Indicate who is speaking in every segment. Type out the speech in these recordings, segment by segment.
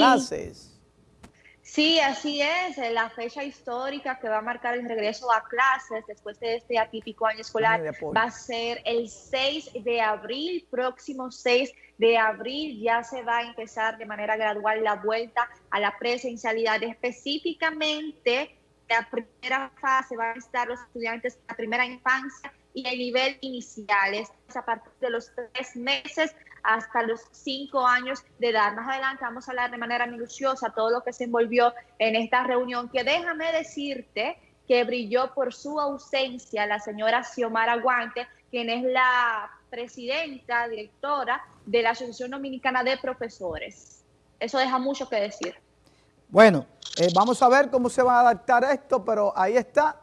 Speaker 1: clases.
Speaker 2: Sí, así es, la fecha histórica que va a marcar el regreso a clases después de este atípico año escolar va a ser el 6 de abril, próximo 6 de abril ya se va a empezar de manera gradual la vuelta a la presencialidad. Específicamente, la primera fase va a estar los estudiantes de la primera infancia y el nivel iniciales a partir de los tres meses hasta los cinco años de edad. Más adelante vamos a hablar de manera minuciosa todo lo que se envolvió en esta reunión, que déjame decirte que brilló por su ausencia la señora Xiomara Guante, quien es la presidenta, directora de la Asociación Dominicana de Profesores. Eso deja mucho que decir.
Speaker 1: Bueno, eh, vamos a ver cómo se va a adaptar esto, pero ahí está.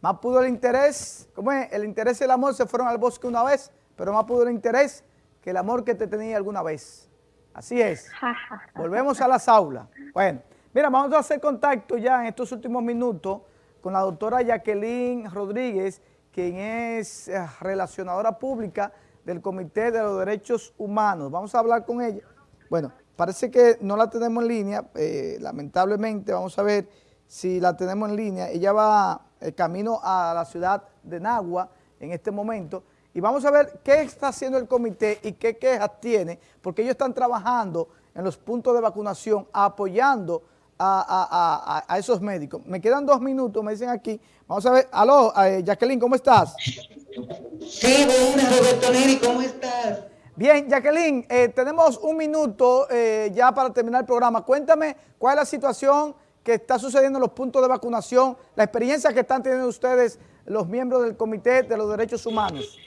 Speaker 1: Más pudo el interés, ¿cómo es? El interés y el amor se fueron al bosque una vez, pero más pudo el interés que el amor que te tenía alguna vez. Así es. Volvemos a las aulas. Bueno, mira, vamos a hacer contacto ya en estos últimos minutos con la doctora Jacqueline Rodríguez, quien es eh, relacionadora pública del Comité de los Derechos Humanos. Vamos a hablar con ella. Bueno, parece que no la tenemos en línea, eh, lamentablemente, vamos a ver si la tenemos en línea. Ella va el camino a la ciudad de Nagua en este momento y vamos a ver qué está haciendo el comité y qué quejas tiene, porque ellos están trabajando en los puntos de vacunación, apoyando a, esos médicos. Me quedan dos minutos, me dicen aquí. Vamos a ver, aló, eh, Jacqueline, ¿cómo estás?
Speaker 3: Sí, buenas, Roberto Neri, ¿cómo estás?
Speaker 1: Bien, Jacqueline, eh, tenemos un minuto eh, ya para terminar el programa. Cuéntame cuál es la situación que está sucediendo en los puntos de vacunación, la experiencia que están teniendo ustedes, los miembros del Comité de los Derechos Humanos.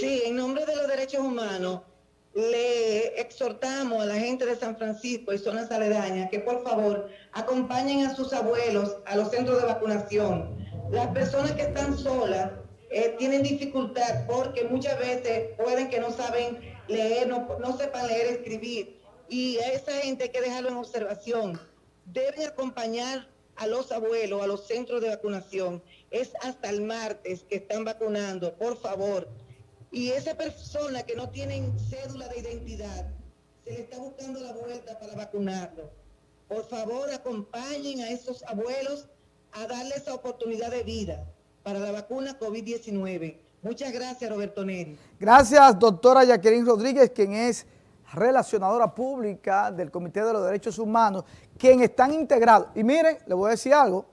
Speaker 3: Sí, en nombre de los derechos humanos, le exhortamos a la gente de San Francisco y zonas aledañas que por favor acompañen a sus abuelos a los centros de vacunación. Las personas que están solas eh, tienen dificultad porque muchas veces pueden que no saben leer, no, no sepan leer, escribir. Y a esa gente hay que dejarlo en observación. Deben acompañar a los abuelos a los centros de vacunación. Es hasta el martes que están vacunando. Por favor, y esa persona que no tiene cédula de identidad, se le está buscando la vuelta para vacunarlo. Por favor, acompañen a esos abuelos a darle esa oportunidad de vida para la vacuna COVID-19. Muchas gracias, Roberto Neri.
Speaker 1: Gracias, doctora Jacqueline Rodríguez, quien es relacionadora pública del Comité de los Derechos Humanos, quien están integrados. Y miren, le voy a decir algo,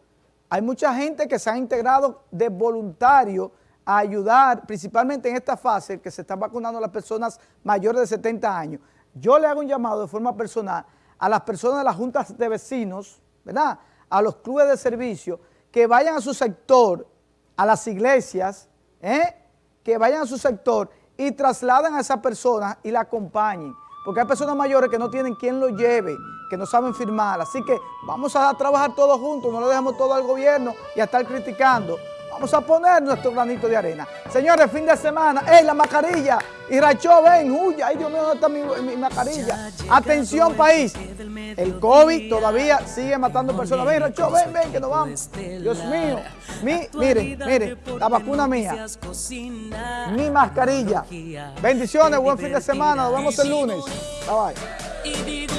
Speaker 1: hay mucha gente que se ha integrado de voluntario a ayudar, principalmente en esta fase que se están vacunando a las personas mayores de 70 años. Yo le hago un llamado de forma personal a las personas de las juntas de vecinos, ¿verdad? A los clubes de servicio, que vayan a su sector, a las iglesias, ¿eh? que vayan a su sector y trasladen a esa persona y la acompañen. Porque hay personas mayores que no tienen quien lo lleve, que no saben firmar. Así que vamos a trabajar todos juntos, no le dejemos todo al gobierno y a estar criticando. Vamos a poner nuestro granito de arena. Señores, fin de semana. ¡Ey, la mascarilla! Y Rachó, ven, huya. ¡Ay, Dios mío, ¿dónde está mi, mascarilla? Atención, país. El COVID todavía sigue matando personas. Ven, Rachó, ven, ven, que nos vamos. Dios mío. Mi, miren, miren, la vacuna mía. Mi mascarilla. Bendiciones, buen fin de semana. Nos vemos el lunes. Bye, bye.